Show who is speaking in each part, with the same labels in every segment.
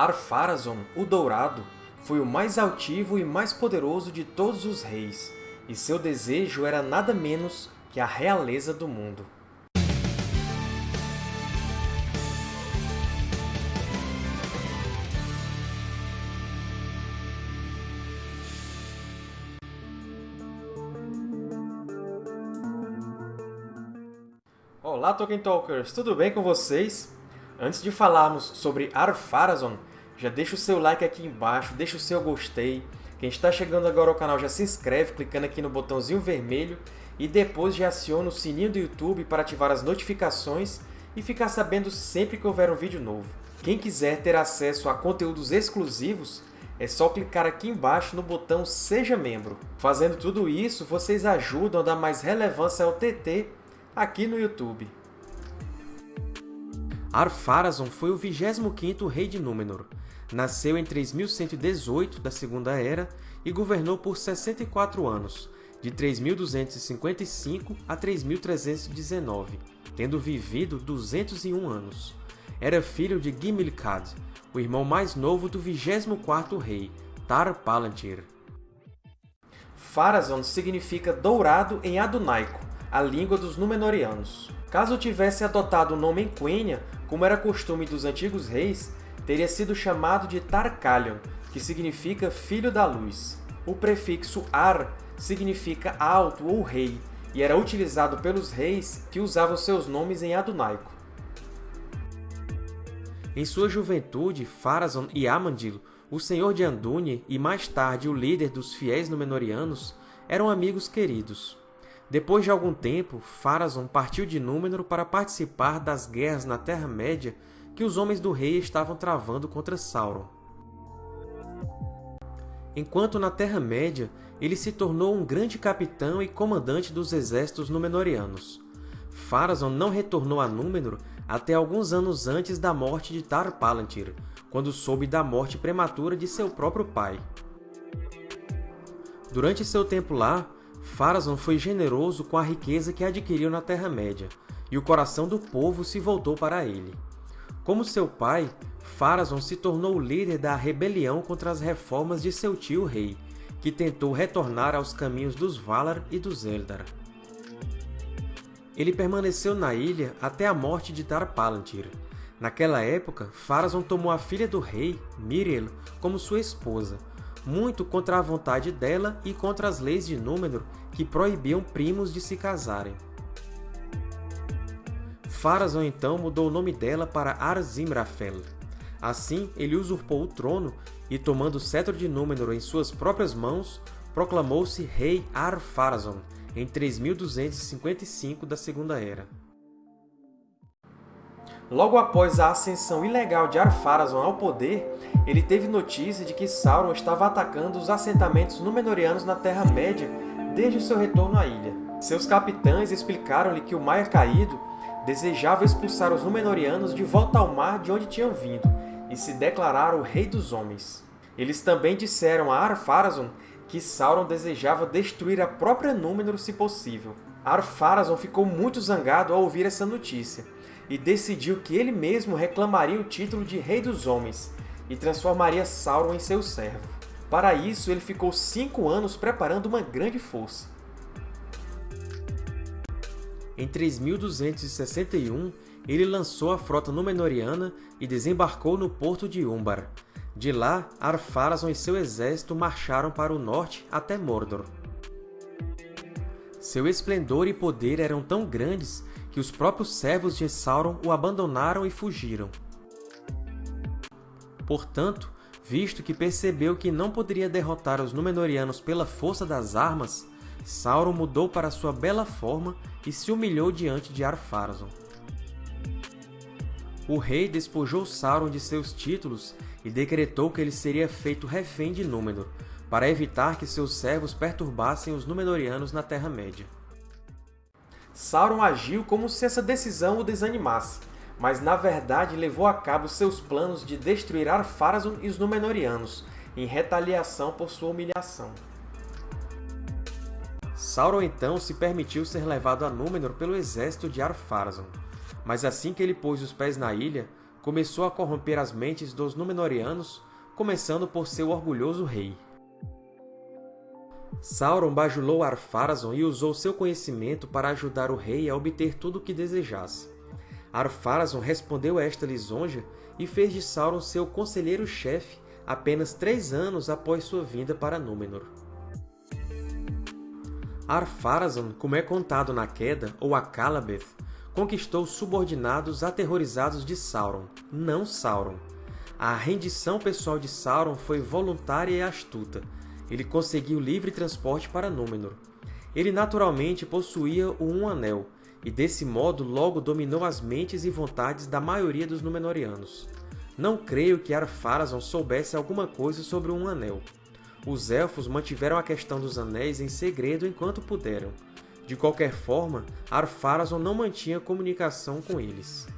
Speaker 1: Ar-Pharazôn, o Dourado, foi o mais altivo e mais poderoso de todos os reis, e seu desejo era nada menos que a realeza do mundo. Olá, Tolkien Talkers! Tudo bem com vocês? Antes de falarmos sobre Ar-Pharazôn, já deixa o seu like aqui embaixo, deixa o seu gostei. Quem está chegando agora ao canal já se inscreve clicando aqui no botãozinho vermelho e depois já aciona o sininho do YouTube para ativar as notificações e ficar sabendo sempre que houver um vídeo novo. Quem quiser ter acesso a conteúdos exclusivos, é só clicar aqui embaixo no botão Seja Membro. Fazendo tudo isso, vocês ajudam a dar mais relevância ao TT aqui no YouTube. Ar-Pharazôn foi o 25º rei de Númenor. Nasceu em 3118 da Segunda Era e governou por 64 anos, de 3255 a 3319, tendo vivido 201 anos. Era filho de Gimli-Khad, o irmão mais novo do 24º rei, Tar-Palantir. Pharazôn significa dourado em Adunaico, a língua dos Númenóreanos. Caso tivesse adotado o nome Quenya, como era costume dos antigos reis, teria sido chamado de Tarkalion, que significa Filho da Luz. O prefixo Ar significa alto ou rei, e era utilizado pelos reis que usavam seus nomes em adunaico. Em sua juventude, Pharazôn e Amandil, o senhor de Andúnie e mais tarde o líder dos fiéis Númenóreanos, eram amigos queridos. Depois de algum tempo, Pharazôn partiu de Númenor para participar das guerras na Terra-média que os homens do rei estavam travando contra Sauron. Enquanto na Terra-média, ele se tornou um grande capitão e comandante dos exércitos Númenóreanos. Pharazôn não retornou a Númenor até alguns anos antes da morte de Tar-Palantir, quando soube da morte prematura de seu próprio pai. Durante seu tempo lá, Pharazôn foi generoso com a riqueza que adquiriu na Terra-média, e o coração do povo se voltou para ele. Como seu pai, Pharazôn se tornou o líder da rebelião contra as reformas de seu tio rei, que tentou retornar aos caminhos dos Valar e dos Eldar. Ele permaneceu na ilha até a morte de Tar-Palantir. Naquela época, Pharazôn tomou a filha do rei, Miriel, como sua esposa, muito contra a vontade dela e contra as leis de Númenor que proibiam primos de se casarem. Pharazôn então mudou o nome dela para Arzimrafel. Assim, ele usurpou o trono e, tomando o cetro de Númenor em suas próprias mãos, proclamou-se Rei Ar-Pharazôn em 3255 da Segunda Era. Logo após a ascensão ilegal de Ar-Pharazôn ao poder, ele teve notícia de que Sauron estava atacando os assentamentos Númenóreanos na Terra-média desde seu retorno à ilha. Seus capitães explicaram-lhe que o Mar Caído desejava expulsar os Númenóreanos de volta ao mar de onde tinham vindo e se declarar o Rei dos Homens. Eles também disseram a Ar-Pharazôn que Sauron desejava destruir a própria Númenor se possível. Ar-Pharazôn ficou muito zangado ao ouvir essa notícia, e decidiu que ele mesmo reclamaria o título de Rei dos Homens e transformaria Sauron em seu servo. Para isso, ele ficou cinco anos preparando uma grande força. Em 3261, ele lançou a frota Númenóreana e desembarcou no porto de Umbar. De lá, Ar-Pharazôn e seu exército marcharam para o norte até Mordor. Seu esplendor e poder eram tão grandes que os próprios servos de Sauron o abandonaram e fugiram. Portanto, visto que percebeu que não poderia derrotar os Númenóreanos pela força das armas, Sauron mudou para sua bela forma e se humilhou diante de Ar-Pharazôn. O rei despojou Sauron de seus títulos e decretou que ele seria feito refém de Númenor, para evitar que seus servos perturbassem os Númenóreanos na Terra-média. Sauron agiu como se essa decisão o desanimasse, mas na verdade levou a cabo seus planos de destruir Ar-Pharazôn e os Númenóreanos, em retaliação por sua humilhação. Sauron então se permitiu ser levado a Númenor pelo exército de Ar-Pharazôn, mas assim que ele pôs os pés na ilha, começou a corromper as mentes dos Númenóreanos, começando por seu orgulhoso rei. Sauron bajulou Ar-Pharazôn e usou seu conhecimento para ajudar o rei a obter tudo o que desejasse. Ar-Pharazôn respondeu a esta lisonja e fez de Sauron seu conselheiro-chefe apenas três anos após sua vinda para Númenor. Ar-Pharazôn, como é contado na Queda, ou Akallabeth, conquistou subordinados aterrorizados de Sauron, não Sauron. A rendição pessoal de Sauron foi voluntária e astuta. Ele conseguiu livre transporte para Númenor. Ele naturalmente possuía o Um Anel, e desse modo logo dominou as mentes e vontades da maioria dos Númenóreanos. Não creio que Ar-Pharazôn soubesse alguma coisa sobre o Um Anel. Os Elfos mantiveram a questão dos Anéis em segredo enquanto puderam. De qualquer forma, Ar-Pharazôn não mantinha comunicação com eles.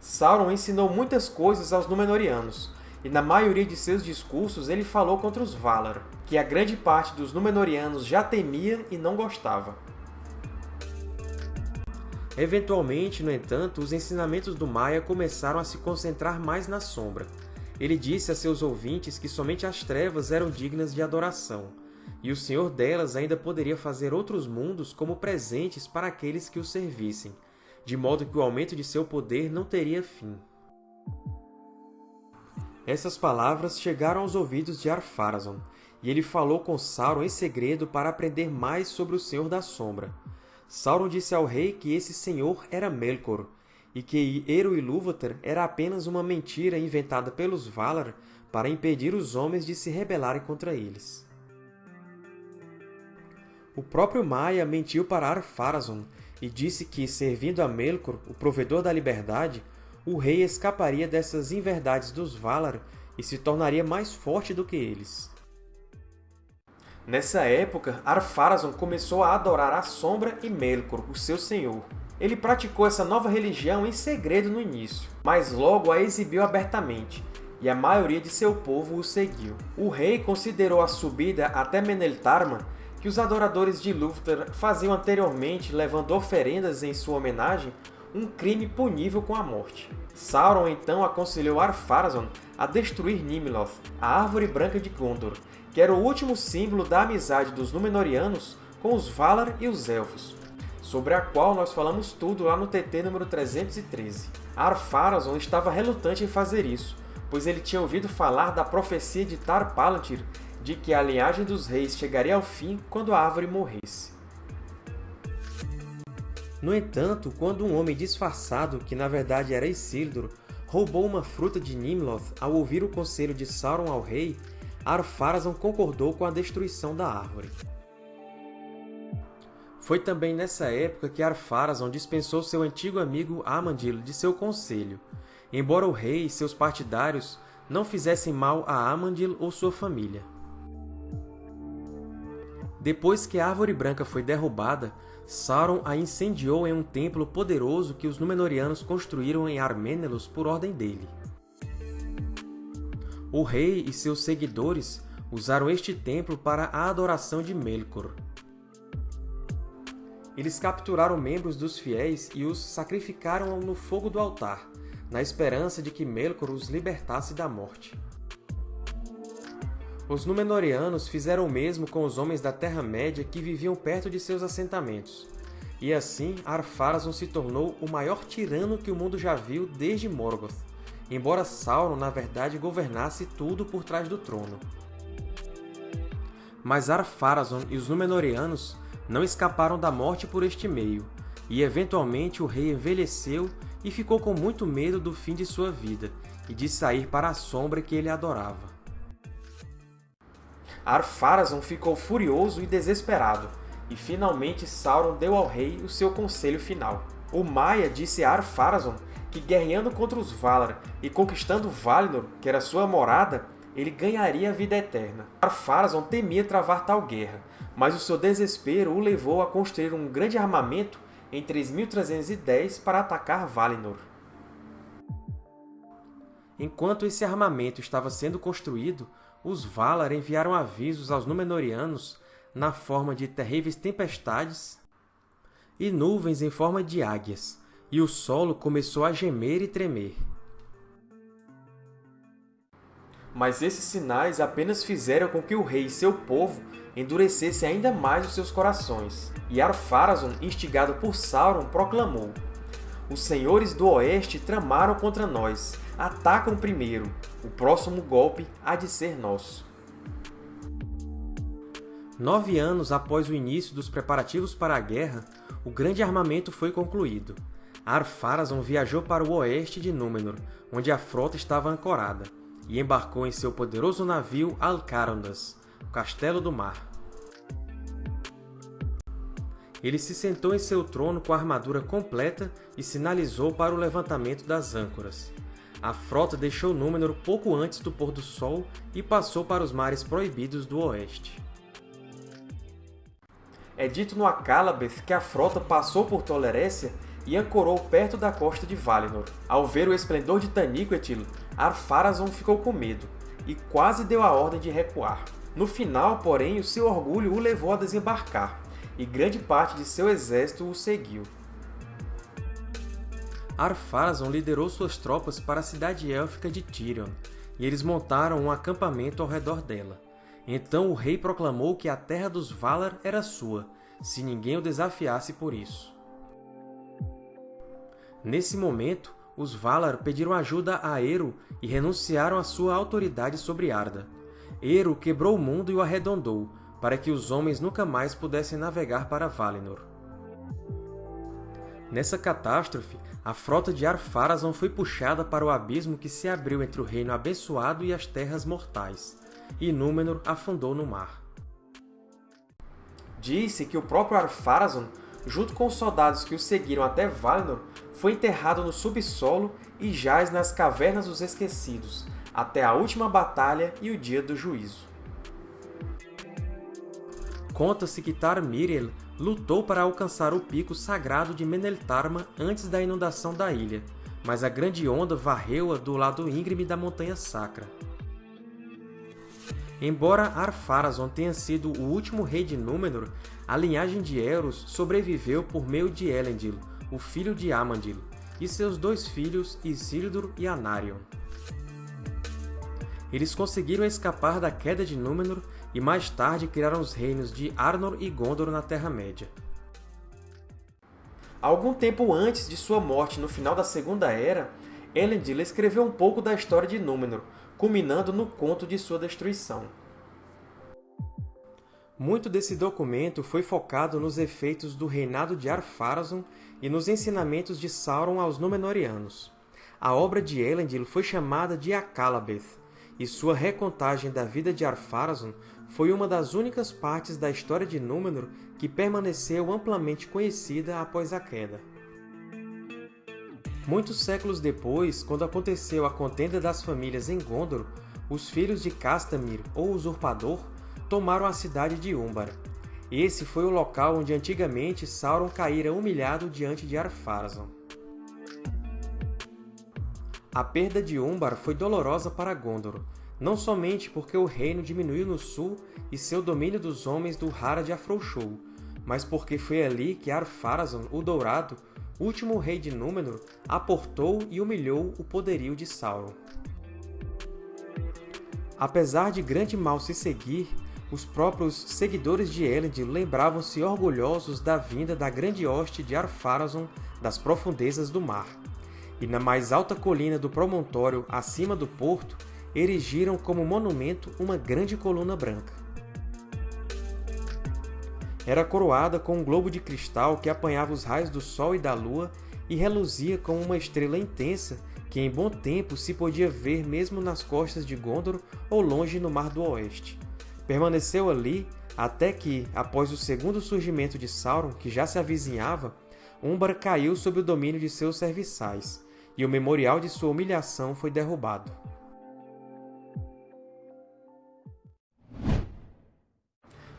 Speaker 1: Sauron ensinou muitas coisas aos Númenóreanos, e na maioria de seus discursos ele falou contra os Valar, que a grande parte dos Númenóreanos já temia e não gostava. Eventualmente, no entanto, os ensinamentos do Maia começaram a se concentrar mais na sombra. Ele disse a seus ouvintes que somente as trevas eram dignas de adoração, e o Senhor delas ainda poderia fazer outros mundos como presentes para aqueles que o servissem, de modo que o aumento de seu poder não teria fim. Essas palavras chegaram aos ouvidos de Ar-Pharazôn, e ele falou com Sauron em segredo para aprender mais sobre o Senhor da Sombra. Sauron disse ao rei que esse senhor era Melkor, e que Eru Ilúvatar era apenas uma mentira inventada pelos Valar para impedir os homens de se rebelarem contra eles. O próprio Maia mentiu para Ar-Pharazôn e disse que, servindo a Melkor, o provedor da liberdade, o rei escaparia dessas inverdades dos Valar e se tornaria mais forte do que eles. Nessa época, Ar-Pharazôn começou a adorar a Sombra e Melkor, o seu senhor. Ele praticou essa nova religião em segredo no início, mas logo a exibiu abertamente, e a maioria de seu povo o seguiu. O rei considerou a subida até Meneltarma que os adoradores de Ilúvatar faziam anteriormente levando oferendas em sua homenagem um crime punível com a morte. Sauron então aconselhou Ar-Pharazôn a destruir Nimloth, a Árvore Branca de Gondor, que era o último símbolo da amizade dos Númenóreanos com os Valar e os Elfos, sobre a qual nós falamos tudo lá no TT número 313. Ar-Pharazôn estava relutante em fazer isso, pois ele tinha ouvido falar da profecia de Tar-Palantir de que a linhagem dos reis chegaria ao fim quando a árvore morresse. No entanto, quando um homem disfarçado, que na verdade era Isildur, roubou uma fruta de Nimloth ao ouvir o conselho de Sauron ao rei, Ar-Pharazôn concordou com a destruição da árvore. Foi também nessa época que Ar-Pharazôn dispensou seu antigo amigo Amandil de seu conselho, embora o rei e seus partidários não fizessem mal a Amandil ou sua família. Depois que a Árvore Branca foi derrubada, Sauron a incendiou em um templo poderoso que os Númenóreanos construíram em Arménelos por ordem dele. O rei e seus seguidores usaram este templo para a adoração de Melkor. Eles capturaram membros dos fiéis e os sacrificaram no fogo do altar, na esperança de que Melkor os libertasse da morte. Os Númenóreanos fizeram o mesmo com os homens da Terra-média que viviam perto de seus assentamentos. E assim, Ar-Pharazôn se tornou o maior tirano que o mundo já viu desde Morgoth, embora Sauron, na verdade, governasse tudo por trás do trono. Mas Ar-Pharazôn e os Númenóreanos não escaparam da morte por este meio, e eventualmente o rei envelheceu e ficou com muito medo do fim de sua vida e de sair para a sombra que ele adorava. Ar-Pharazôn ficou furioso e desesperado, e finalmente Sauron deu ao rei o seu conselho final. O Maia disse a Ar-Pharazôn que guerreando contra os Valar e conquistando Valinor, que era sua morada, ele ganharia a vida eterna. Ar-Pharazôn temia travar tal guerra, mas o seu desespero o levou a construir um grande armamento em 3310 para atacar Valinor. Enquanto esse armamento estava sendo construído, os Valar enviaram avisos aos Númenóreanos na forma de terríveis tempestades e nuvens em forma de águias, e o solo começou a gemer e tremer. Mas esses sinais apenas fizeram com que o rei e seu povo endurecessem ainda mais os seus corações. E Ar-Pharazôn, instigado por Sauron, proclamou Os senhores do Oeste tramaram contra nós. Atacam primeiro. O próximo golpe há de ser nosso. Nove anos após o início dos preparativos para a guerra, o grande armamento foi concluído. Ar-Pharazôn viajou para o oeste de Númenor, onde a frota estava ancorada, e embarcou em seu poderoso navio Alcarondas, o Castelo do Mar. Ele se sentou em seu trono com a armadura completa e sinalizou para o levantamento das âncoras. A frota deixou Númenor pouco antes do pôr do sol e passou para os mares proibidos do oeste. É dito no Akallabeth que a frota passou por Tolerécia e ancorou perto da costa de Valinor. Ao ver o esplendor de Taniquetil, Ar-Pharazôn ficou com medo e quase deu a ordem de recuar. No final, porém, o seu orgulho o levou a desembarcar, e grande parte de seu exército o seguiu. Ar-Pharazôn liderou suas tropas para a cidade élfica de Tirion, e eles montaram um acampamento ao redor dela. Então o rei proclamou que a terra dos Valar era sua, se ninguém o desafiasse por isso. Nesse momento, os Valar pediram ajuda a Eru e renunciaram à sua autoridade sobre Arda. Eru quebrou o mundo e o arredondou, para que os homens nunca mais pudessem navegar para Valinor. Nessa catástrofe, a frota de Ar-Pharazôn foi puxada para o abismo que se abriu entre o Reino Abençoado e as Terras Mortais, e Númenor afundou no mar. Disse que o próprio Ar-Pharazôn, junto com os soldados que o seguiram até Valinor, foi enterrado no subsolo e jaz nas Cavernas dos Esquecidos, até a última batalha e o dia do juízo. Conta-se que Tar-Miriel lutou para alcançar o pico sagrado de Meneltarma antes da inundação da ilha, mas a grande onda varreu-a do lado íngreme da Montanha Sacra. Embora Ar-Pharazôn tenha sido o último rei de Númenor, a linhagem de Eros sobreviveu por meio de Elendil, o filho de Amandil, e seus dois filhos Isildur e Anarion. Eles conseguiram escapar da queda de Númenor e mais tarde criaram os reinos de Arnor e Gondor na Terra-média. Algum tempo antes de sua morte no final da Segunda Era, Elendil escreveu um pouco da história de Númenor, culminando no conto de sua destruição. Muito desse documento foi focado nos efeitos do reinado de Ar-Pharazôn e nos ensinamentos de Sauron aos Númenóreanos. A obra de Elendil foi chamada de Akallabeth, e sua recontagem da vida de Ar-Pharazôn foi uma das únicas partes da história de Númenor que permaneceu amplamente conhecida após a queda. Muitos séculos depois, quando aconteceu a contenda das famílias em Gondor, os filhos de Castamir, ou Usurpador, tomaram a cidade de Umbar. Esse foi o local onde antigamente Sauron caíra humilhado diante de Ar-Pharazôn. A perda de Umbar foi dolorosa para Gondor, não somente porque o reino diminuiu no sul e seu domínio dos homens do Harad afrouxou, mas porque foi ali que Ar-Pharazôn, o Dourado, último rei de Númenor, aportou e humilhou o poderio de Sauron. Apesar de grande mal se seguir, os próprios seguidores de Elendil lembravam-se orgulhosos da vinda da grande hoste de Ar-Pharazôn das profundezas do mar. E na mais alta colina do promontório, acima do porto, erigiram como monumento uma grande coluna branca era coroada com um globo de cristal que apanhava os raios do Sol e da Lua e reluzia como uma estrela intensa que em bom tempo se podia ver mesmo nas costas de Gondor ou longe no Mar do Oeste. Permaneceu ali até que, após o segundo surgimento de Sauron, que já se avizinhava, Umbar caiu sob o domínio de seus serviçais, e o memorial de sua humilhação foi derrubado.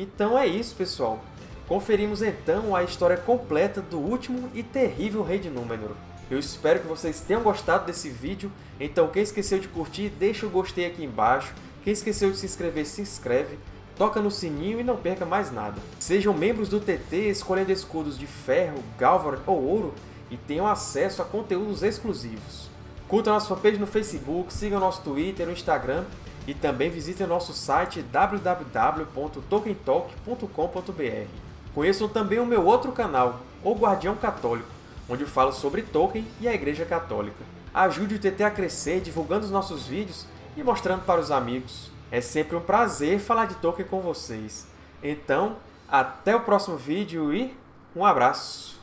Speaker 1: Então é isso, pessoal. Conferimos então a história completa do último e terrível Rei de Númenor. Eu espero que vocês tenham gostado desse vídeo, então quem esqueceu de curtir, deixa o gostei aqui embaixo, quem esqueceu de se inscrever, se inscreve, toca no sininho e não perca mais nada. Sejam membros do TT escolhendo escudos de ferro, galvar ou ouro e tenham acesso a conteúdos exclusivos. Curtam nossa fanpage no Facebook, sigam nosso Twitter e Instagram e também visitem nosso site www.tolkientalk.com.br. Conheçam também o meu outro canal, O Guardião Católico, onde eu falo sobre Tolkien e a Igreja Católica. Ajude o TT a crescer divulgando os nossos vídeos e mostrando para os amigos. É sempre um prazer falar de Tolkien com vocês. Então, até o próximo vídeo e um abraço!